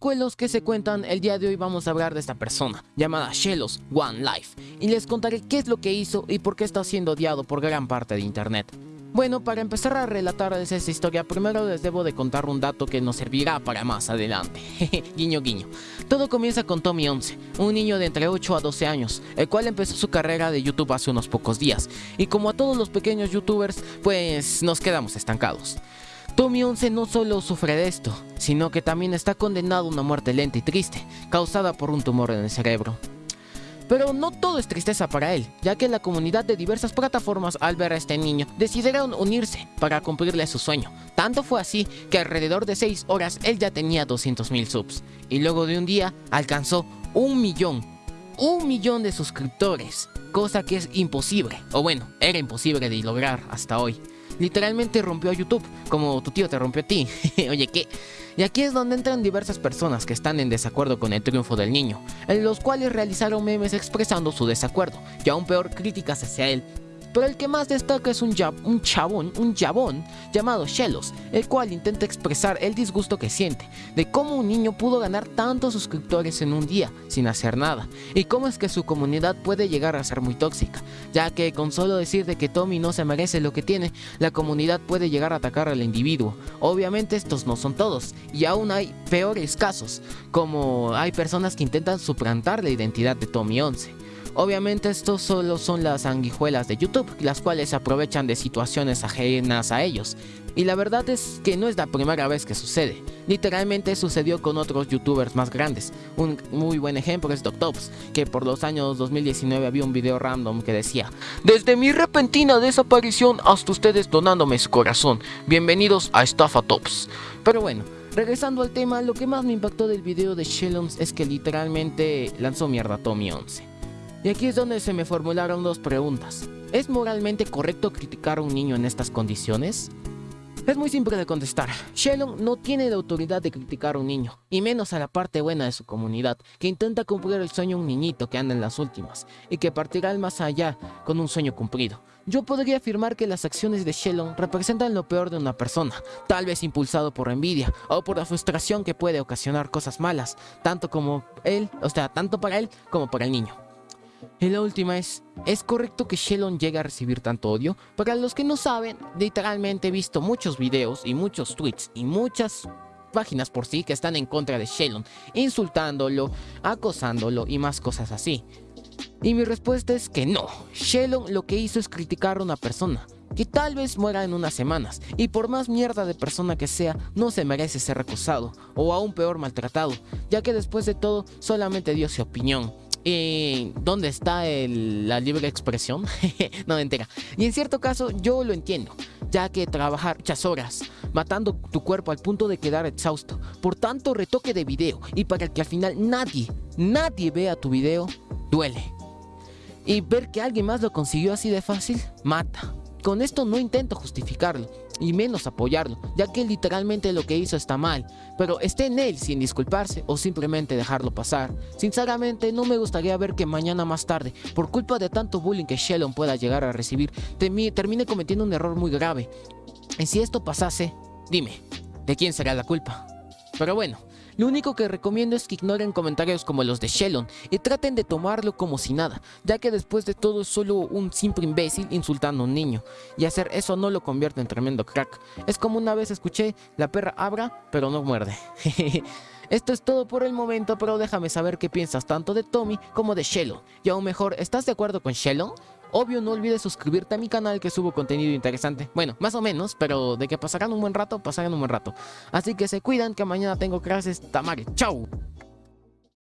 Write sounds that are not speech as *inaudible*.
precuelos que se cuentan, el día de hoy vamos a hablar de esta persona, llamada Shelos One Life, y les contaré qué es lo que hizo y por qué está siendo odiado por gran parte de internet. Bueno, para empezar a relatarles esta historia, primero les debo de contar un dato que nos servirá para más adelante. *laughs* guiño guiño. Todo comienza con Tommy 11, un niño de entre 8 a 12 años, el cual empezó su carrera de YouTube hace unos pocos días, y como a todos los pequeños youtubers, pues nos quedamos estancados. Tommy 11 no solo sufre de esto, sino que también está condenado a una muerte lenta y triste, causada por un tumor en el cerebro. Pero no todo es tristeza para él, ya que la comunidad de diversas plataformas al ver a este niño decidieron unirse para cumplirle su sueño. Tanto fue así que alrededor de 6 horas él ya tenía 200.000 subs y luego de un día alcanzó un millón, un millón de suscriptores, cosa que es imposible, o bueno, era imposible de lograr hasta hoy literalmente rompió a YouTube, como tu tío te rompió a ti. *laughs* Oye, ¿qué? Y aquí es donde entran diversas personas que están en desacuerdo con el triunfo del niño, en los cuales realizaron memes expresando su desacuerdo, y aún peor críticas hacia él, pero el que más destaca es un, chabón, un jabón llamado Shelos, el cual intenta expresar el disgusto que siente de cómo un niño pudo ganar tantos suscriptores en un día sin hacer nada y cómo es que su comunidad puede llegar a ser muy tóxica, ya que con solo decir de que Tommy no se merece lo que tiene, la comunidad puede llegar a atacar al individuo. Obviamente estos no son todos y aún hay peores casos, como hay personas que intentan suplantar la identidad de Tommy 11. Obviamente estos solo son las sanguijuelas de YouTube, las cuales se aprovechan de situaciones ajenas a ellos. Y la verdad es que no es la primera vez que sucede. Literalmente sucedió con otros youtubers más grandes. Un muy buen ejemplo es Doctops, que por los años 2019 había un video random que decía Desde mi repentina desaparición hasta ustedes donándome su corazón. Bienvenidos a Estafa Tops. Pero bueno, regresando al tema, lo que más me impactó del video de Shellons es que literalmente lanzó mierda Tommy 11. Y aquí es donde se me formularon dos preguntas. ¿Es moralmente correcto criticar a un niño en estas condiciones? Es muy simple de contestar. Shelon no tiene la autoridad de criticar a un niño, y menos a la parte buena de su comunidad, que intenta cumplir el sueño de un niñito que anda en las últimas, y que partirá al más allá con un sueño cumplido. Yo podría afirmar que las acciones de Shelon representan lo peor de una persona, tal vez impulsado por envidia o por la frustración que puede ocasionar cosas malas, tanto como él, o sea, tanto para él como para el niño. Y la última es, ¿es correcto que Shelon llegue a recibir tanto odio? Para los que no saben, literalmente he visto muchos videos y muchos tweets y muchas páginas por sí que están en contra de Shelon, insultándolo, acosándolo y más cosas así. Y mi respuesta es que no, Shelon lo que hizo es criticar a una persona, que tal vez muera en unas semanas, y por más mierda de persona que sea, no se merece ser acosado, o aún peor maltratado, ya que después de todo solamente dio su opinión, ¿Y dónde está la libre expresión? *laughs* no entera. Y en cierto caso yo lo entiendo, ya que trabajar muchas horas matando tu cuerpo al punto de quedar exhausto por tanto retoque de video y para que al final nadie, nadie vea tu video, duele. Y ver que alguien más lo consiguió así de fácil, mata. Con esto no intento justificarlo, y menos apoyarlo, ya que literalmente lo que hizo está mal, pero esté en él sin disculparse o simplemente dejarlo pasar. Sinceramente no me gustaría ver que mañana más tarde, por culpa de tanto bullying que Shelon pueda llegar a recibir, termine cometiendo un error muy grave. Y si esto pasase, dime, ¿de quién será la culpa? Pero bueno, lo único que recomiendo es que ignoren comentarios como los de Shelon y traten de tomarlo como si nada, ya que después de todo es solo un simple imbécil insultando a un niño, y hacer eso no lo convierte en tremendo crack. Es como una vez escuché, la perra abra, pero no muerde. *laughs* Esto es todo por el momento, pero déjame saber qué piensas tanto de Tommy como de Shelon. Y aún mejor, ¿estás de acuerdo con Shelon? Obvio, no olvides suscribirte a mi canal que subo contenido interesante. Bueno, más o menos, pero de que pasarán un buen rato, pasarán un buen rato. Así que se cuidan que mañana tengo clases. Tamare, chao.